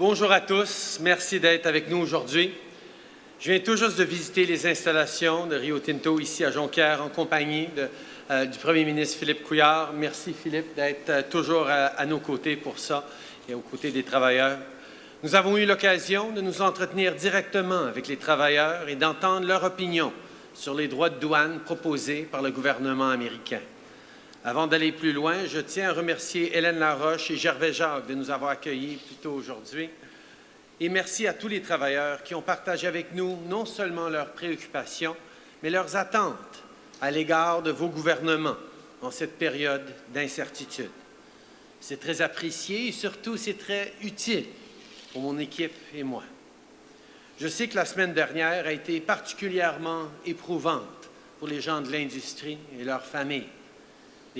Bonjour à tous. Merci d'être avec nous aujourd'hui. Je viens tout juste de visiter les installations de Rio Tinto ici à Jonquière en compagnie euh, du premier ministre Philippe Couillard. Merci Philippe d'être euh, toujours à, nos côtés pour ça et aux côtés des travailleurs. Nous avons eu l'occasion de nous entretenir directement avec les travailleurs et d'entendre leur opinion sur les droits de douane proposés par le gouvernement américain. Avant d'aller plus loin, je tiens à remercier Hélène Laroche et Gervais Jacques de nous avoir accueillis plus tôt aujourd'hui. Et merci à tous les travailleurs qui ont partagé avec nous non seulement leurs préoccupations, mais leurs attentes à l'égard de vos gouvernements en cette période d'incertitude. C'est très apprécié et surtout c'est très utile pour mon équipe et moi. Je sais que la semaine dernière a été particulièrement éprouvante pour les gens de l'industrie et leurs familles.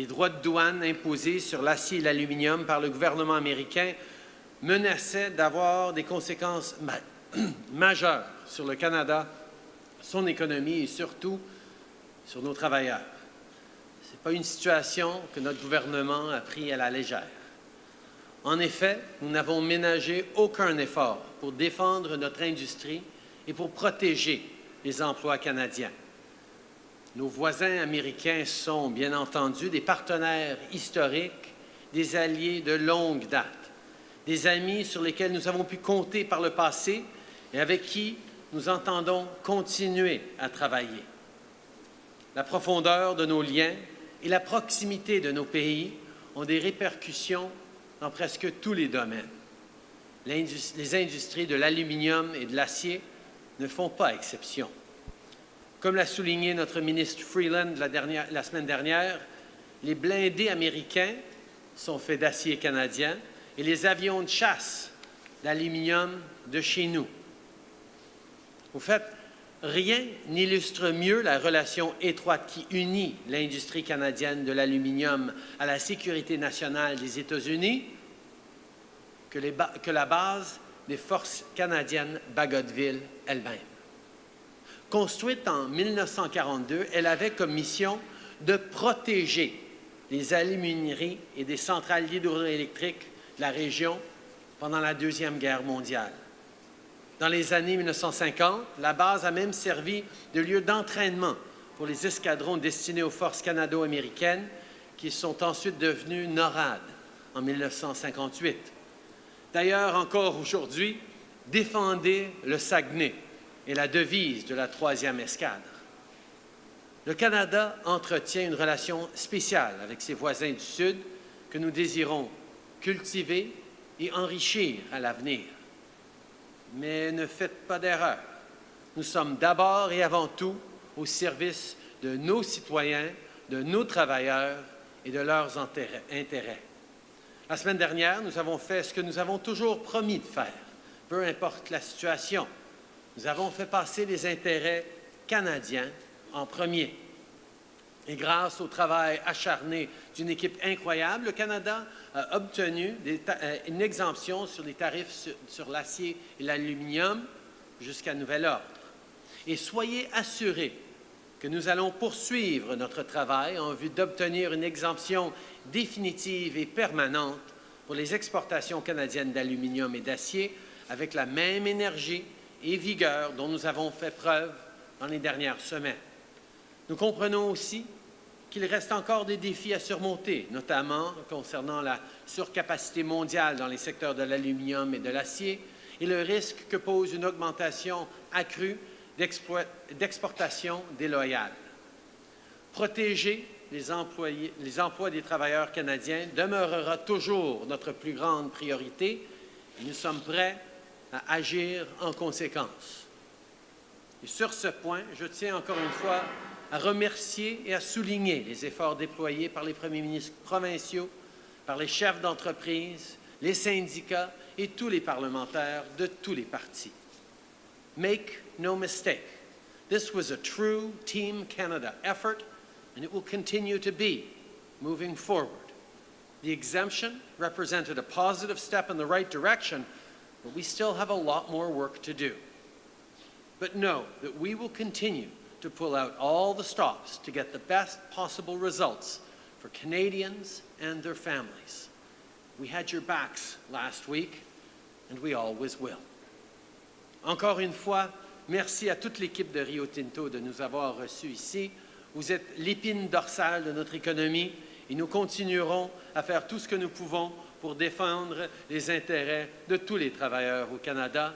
Les droits de douane imposés sur l'acier et l'aluminium par le gouvernement américain menaçaient d'avoir des conséquences majeures sur le Canada, son économie et surtout sur nos travailleurs. Ce n'est pas une situation que notre gouvernement a pris à la légère. En effet, nous n'avons ménagé aucun effort pour défendre notre industrie et pour protéger les emplois canadiens. Nos voisins américains sont, bien entendu, des partenaires historiques, des alliés de longue date, des amis sur lesquels nous avons pu compter par le passé et avec qui nous entendons continuer à travailler. La profondeur de nos liens et la proximité de nos pays ont des répercussions dans presque tous les domaines. Les industries de l'aluminium et de l'acier ne font pas exception. Comme l'a souligné notre ministre Freeland la, semaine dernière, les blindés américains sont faits d'acier canadien et les avions de chasse d'aluminium de chez nous. Au fait, rien n'illustre mieux la relation étroite qui unit l'industrie canadienne de l'aluminium à la sécurité nationale des États-Unis que, la base des forces canadiennes Bagotville elle-même. Construite en 1942, elle avait comme mission de protéger les alumineries et des centrales hydroélectriques de la région pendant la Deuxième Guerre mondiale. Dans les années 1950, la base a même servi de lieu d'entraînement pour les escadrons destinés aux forces canado-américaines qui sont ensuite devenus NORAD en 1958. D'ailleurs, encore aujourd'hui, défendez le Saguenay est la devise de la troisième escadre. Le Canada entretient une relation spéciale avec ses voisins du Sud que nous désirons cultiver et enrichir à l'avenir. Mais ne faites pas d'erreur. Nous sommes d'abord et avant tout au service de nos citoyens, de nos travailleurs et de leurs intérêts. La semaine dernière, nous avons fait ce que nous avons toujours promis de faire, peu importe la situation. Nous avons fait passer les intérêts canadiens en premier. Et grâce au travail acharné d'une équipe incroyable, le Canada a obtenu euh, une exemption sur les tarifs sur, l'acier et l'aluminium jusqu'à nouvel ordre. Et soyez assurés que nous allons poursuivre notre travail en vue d'obtenir une exemption définitive et permanente pour les exportations canadiennes d'aluminium et d'acier avec la même énergie et vigueur dont nous avons fait preuve dans les dernières semaines. Nous comprenons aussi qu'il reste encore des défis à surmonter, notamment concernant la surcapacité mondiale dans les secteurs de l'aluminium et de l'acier et le risque que pose une augmentation accrue d'exportation déloyale. Protéger les, les emplois des travailleurs canadiens demeurera toujours notre plus grande priorité et nous sommes prêts à agir en conséquence. Sur ce point, je tiens encore une fois à remercier et à souligner les efforts déployés par les premiers ministres provinciaux, par les chefs d'entreprise, les syndicats et tous les parlementaires de tous les partis. Make no mistake, this was a true Team Canada effort, and it will continue to be moving forward. The exemption represented a positive step in the right direction but we still have a lot more work to do. But know that we will continue to pull out all the stops to get the best possible results for Canadians and their families. We had your backs last week, and we always will. Encore une fois, merci à toute l'équipe de Rio Tinto de nous avoir reçus ici. Vous êtes l'épine dorsale de notre économie et nous continuerons à faire tout ce que nous pouvons pour défendre les intérêts de tous les travailleurs au Canada.